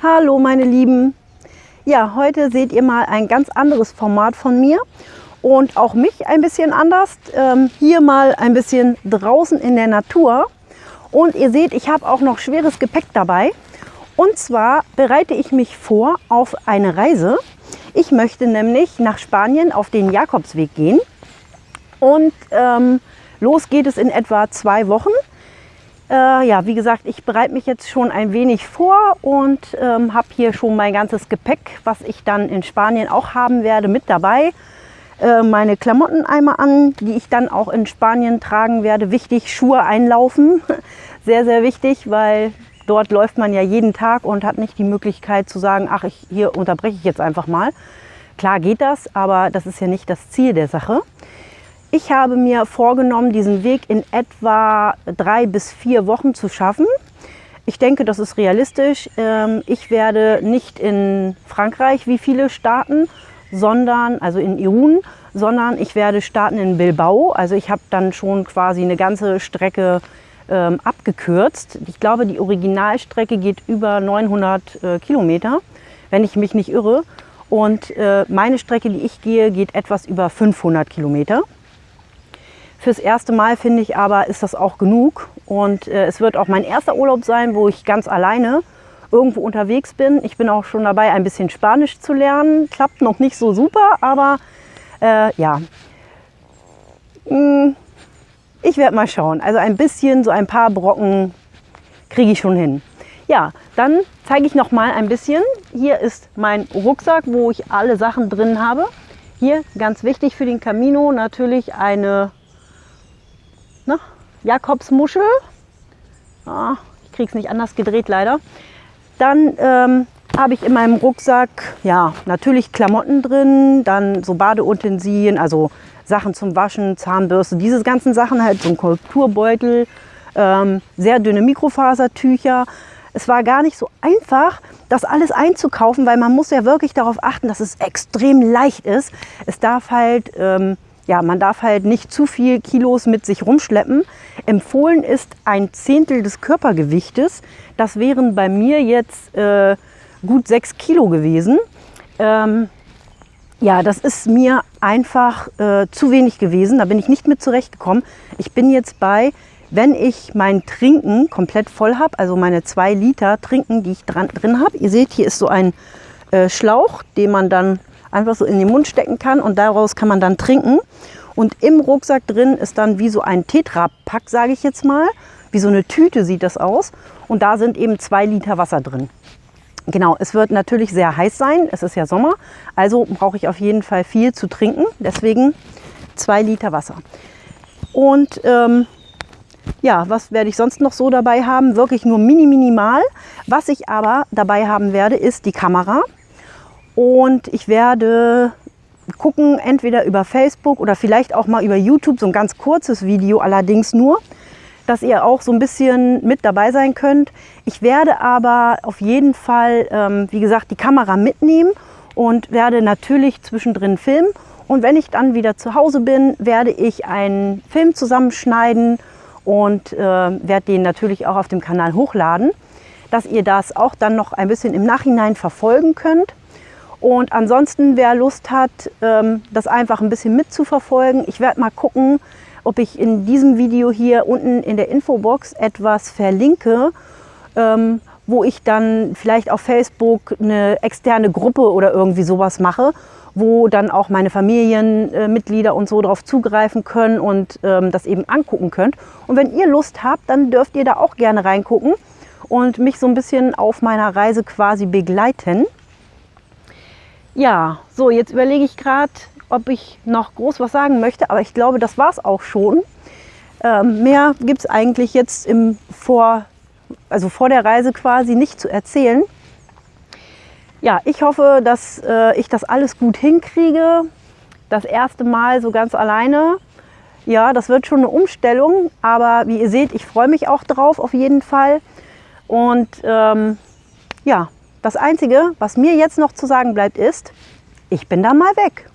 Hallo meine Lieben! Ja, heute seht ihr mal ein ganz anderes Format von mir und auch mich ein bisschen anders. Ähm, hier mal ein bisschen draußen in der Natur. Und ihr seht, ich habe auch noch schweres Gepäck dabei. Und zwar bereite ich mich vor auf eine Reise. Ich möchte nämlich nach Spanien auf den Jakobsweg gehen. Und ähm, los geht es in etwa zwei Wochen. Äh, ja, wie gesagt, ich bereite mich jetzt schon ein wenig vor und ähm, habe hier schon mein ganzes Gepäck, was ich dann in Spanien auch haben werde, mit dabei. Äh, meine Klamotten einmal an, die ich dann auch in Spanien tragen werde. Wichtig, Schuhe einlaufen. Sehr, sehr wichtig, weil dort läuft man ja jeden Tag und hat nicht die Möglichkeit zu sagen, ach, ich, hier unterbreche ich jetzt einfach mal. Klar geht das, aber das ist ja nicht das Ziel der Sache. Ich habe mir vorgenommen, diesen Weg in etwa drei bis vier Wochen zu schaffen. Ich denke, das ist realistisch. Ähm, ich werde nicht in Frankreich wie viele starten, sondern, also in Irun, sondern ich werde starten in Bilbao. Also ich habe dann schon quasi eine ganze Strecke ähm, abgekürzt. Ich glaube, die Originalstrecke geht über 900 äh, Kilometer, wenn ich mich nicht irre. Und äh, meine Strecke, die ich gehe, geht etwas über 500 Kilometer. Fürs erste Mal finde ich aber, ist das auch genug. Und äh, es wird auch mein erster Urlaub sein, wo ich ganz alleine irgendwo unterwegs bin. Ich bin auch schon dabei, ein bisschen Spanisch zu lernen. Klappt noch nicht so super, aber äh, ja. Hm, ich werde mal schauen. Also ein bisschen, so ein paar Brocken kriege ich schon hin. Ja, dann zeige ich noch mal ein bisschen. Hier ist mein Rucksack, wo ich alle Sachen drin habe. Hier ganz wichtig für den Camino natürlich eine Ne? Jakobsmuschel. Ah, ich kriege es nicht anders gedreht leider. Dann ähm, habe ich in meinem Rucksack ja natürlich Klamotten drin, dann so Badeutensilien, also Sachen zum Waschen, Zahnbürste, diese ganzen Sachen, halt so ein Kulturbeutel, ähm, sehr dünne Mikrofasertücher. Es war gar nicht so einfach, das alles einzukaufen, weil man muss ja wirklich darauf achten, dass es extrem leicht ist. Es darf halt ähm, ja, man darf halt nicht zu viel Kilos mit sich rumschleppen. Empfohlen ist ein Zehntel des Körpergewichtes. Das wären bei mir jetzt äh, gut sechs Kilo gewesen. Ähm, ja, das ist mir einfach äh, zu wenig gewesen. Da bin ich nicht mit zurechtgekommen. Ich bin jetzt bei, wenn ich mein Trinken komplett voll habe, also meine zwei Liter Trinken, die ich dran, drin habe. Ihr seht, hier ist so ein äh, Schlauch, den man dann einfach so in den Mund stecken kann und daraus kann man dann trinken. Und im Rucksack drin ist dann wie so ein Tetra-Pack, sage ich jetzt mal. Wie so eine Tüte sieht das aus. Und da sind eben zwei Liter Wasser drin. Genau, es wird natürlich sehr heiß sein. Es ist ja Sommer. Also brauche ich auf jeden Fall viel zu trinken. Deswegen zwei Liter Wasser. Und ähm, ja, was werde ich sonst noch so dabei haben? Wirklich nur mini minimal. Was ich aber dabei haben werde, ist die Kamera. Und ich werde gucken, entweder über Facebook oder vielleicht auch mal über YouTube, so ein ganz kurzes Video allerdings nur, dass ihr auch so ein bisschen mit dabei sein könnt. Ich werde aber auf jeden Fall, ähm, wie gesagt, die Kamera mitnehmen und werde natürlich zwischendrin filmen. Und wenn ich dann wieder zu Hause bin, werde ich einen Film zusammenschneiden und äh, werde den natürlich auch auf dem Kanal hochladen, dass ihr das auch dann noch ein bisschen im Nachhinein verfolgen könnt. Und ansonsten, wer Lust hat, ähm, das einfach ein bisschen mitzuverfolgen, ich werde mal gucken, ob ich in diesem Video hier unten in der Infobox etwas verlinke, ähm, wo ich dann vielleicht auf Facebook eine externe Gruppe oder irgendwie sowas mache, wo dann auch meine Familienmitglieder und so darauf zugreifen können und ähm, das eben angucken könnt. Und wenn ihr Lust habt, dann dürft ihr da auch gerne reingucken und mich so ein bisschen auf meiner Reise quasi begleiten. Ja, so jetzt überlege ich gerade, ob ich noch groß was sagen möchte, aber ich glaube, das war es auch schon. Ähm, mehr gibt es eigentlich jetzt im vor, also vor der Reise quasi nicht zu erzählen. Ja, ich hoffe, dass äh, ich das alles gut hinkriege. Das erste Mal so ganz alleine. Ja, das wird schon eine Umstellung, aber wie ihr seht, ich freue mich auch drauf auf jeden Fall. Und ähm, ja, das Einzige, was mir jetzt noch zu sagen bleibt, ist, ich bin da mal weg.